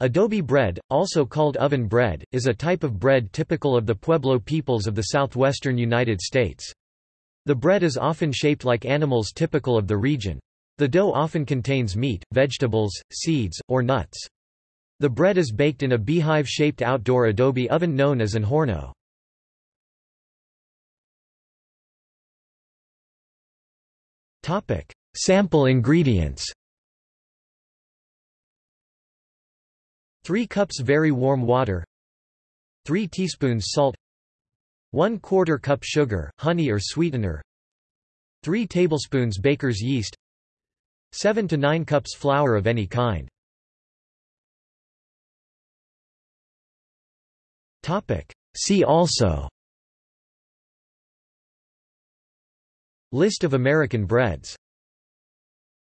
Adobe bread, also called oven bread, is a type of bread typical of the Pueblo peoples of the southwestern United States. The bread is often shaped like animals typical of the region. The dough often contains meat, vegetables, seeds, or nuts. The bread is baked in a beehive-shaped outdoor adobe oven known as an horno. Sample ingredients 3 cups very warm water. 3 teaspoons salt. 1 quarter cup sugar, honey or sweetener. 3 tablespoons baker's yeast. 7 to 9 cups flour of any kind. See also. List of American breads